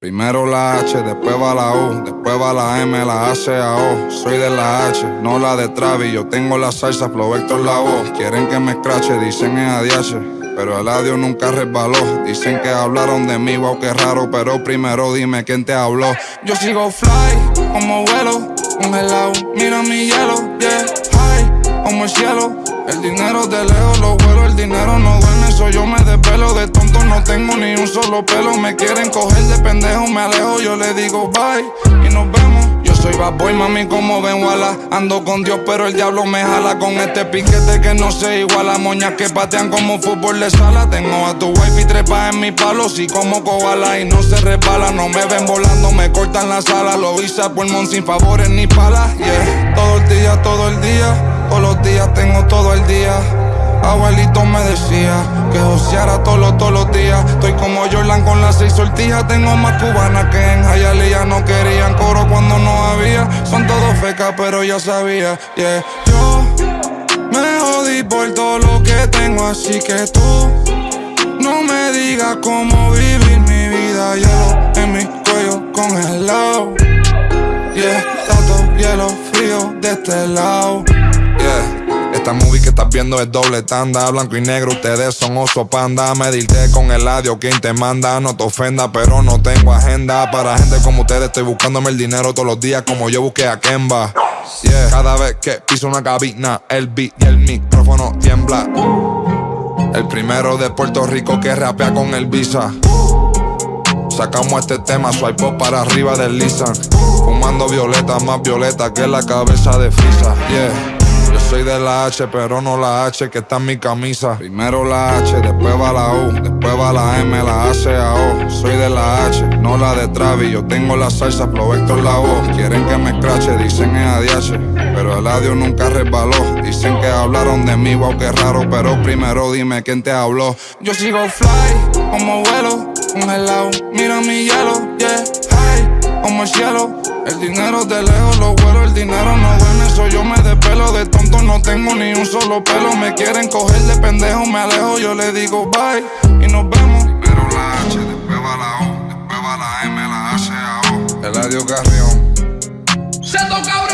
Primero la H, después va la U, después va la M, la A, C, A, O. Soy de la H, no la de Travis. Yo tengo la salsa, Flow Héctor la voz. Quieren que me escrache, dicen es ADH. Pero el adiós nunca resbaló. Dicen que hablaron de mí, wow, qué raro. Pero primero dime quién te habló. Yo sigo fly, como vuelo, congelado. Mira mi hielo, yeah, high, como el cielo. El dinero de lejos lo vuelo, el dinero no duerme, ni un solo pelo. Me quieren coger de pendejo, me alejo Yo le digo bye. Y nos vemos. Yo soy bad boy, mami, como ven, wala Ando con Dios, pero el diablo me jala Con este piquete que no se iguala. Moñas que patean como fútbol de sala. Tengo a tu wife y trepa en mi palo Si como koala. Y no se resbala No me ven volando, me cortan la sala Lo hice a pulmón sin favores ni palas Yeah, todo el día, todo el día todos los días tengo todo el día. Abuelito me decía que joseara todos todos los días. Estoy como Jordan con las seis sortijas. Tengo más cubanas que en Hialeah. No querían coro cuando no había. Son todos fecas, pero ya sabía. Yeah. Yo me jodí por todo lo que tengo, así que tú no me digas cómo vivir mi vida. Hielo en mi cuello congelado. Yeah, tanto hielo frío de este lado. Esta movie que estás viendo es doble tanda Blanco y negro, ustedes son oso panda. Medirte con el adio, quien te manda No te ofenda, pero no tengo agenda. Para gente como ustedes estoy buscándome el dinero Todos los días como yo busqué a Kemba. Cada vez que piso una cabina El beat y el micrófono tiembla. El primero de Puerto Rico que rapea con el visa. Sacamos este tema, swipe up para arriba del Lisan Fumando violeta, más violeta que la cabeza de Frisa. Yeah soy de la H, pero no la H que está en mi camisa. Primero la H, después va la U, después va la M, la A, A, O. Soy de la H, no la de Travis. Yo tengo la salsa, Flow Héctor la voz. Quieren que me escrache, dicen es ADH. Pero el adiós nunca resbaló. Dicen que hablaron de mí, wow, qué raro. Pero primero dime quién te habló. Yo sigo fly, como vuelo, congelado. Mira mi hielo, yeah, high, como el cielo. El dinero de lejos lo vuelo, el dinero no duerme, soy yo me despelo De tonto no tengo ni un solo pelo. Me quieren coger de pendejo, me alejo Yo le digo bye y nos vemos. Primero la H, después va la O Después va la M, la C, A, O. El adiós Carrión. ¡Seto cabrón!